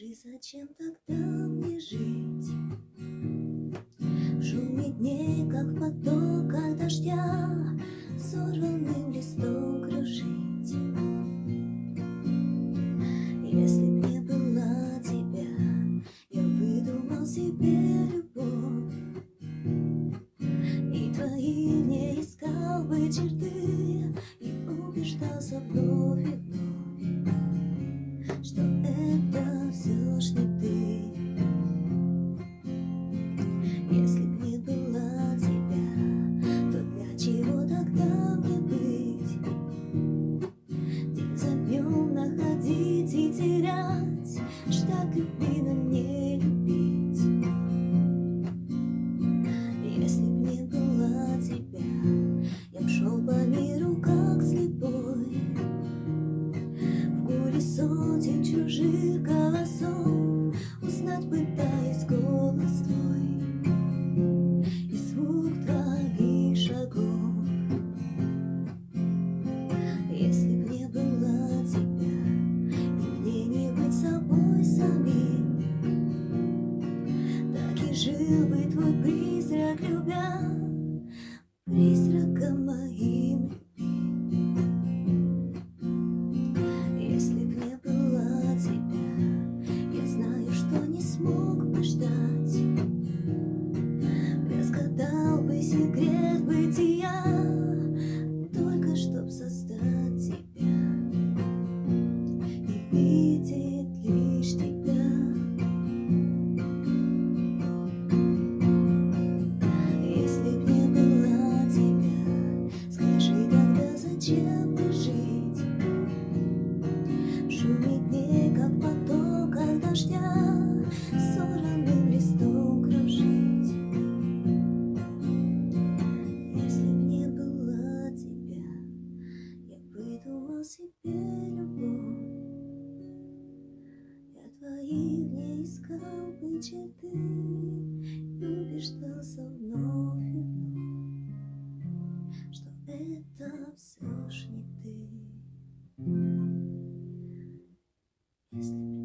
Зачем тогда мне жить? В дней, как в потоках дождя, Сорванным листом кружить. Если б не было тебя, я выдумал себе любовь, И твои не искал бы черты, И убеждался вновь, Ждать любви, но не любить. Если б не было тебя, я б шел по миру как слепой, В гуле сотен чужих голосов Узнать пытаясь голос жил бы твой призрак, любя, Призраком моим. Если б не было тебя, я знаю, что не смог бы ждать, Разгадал бы секрет бытия, Только чтоб создать быть ты убеждался вновь и вновь, что это все ж не ты. Если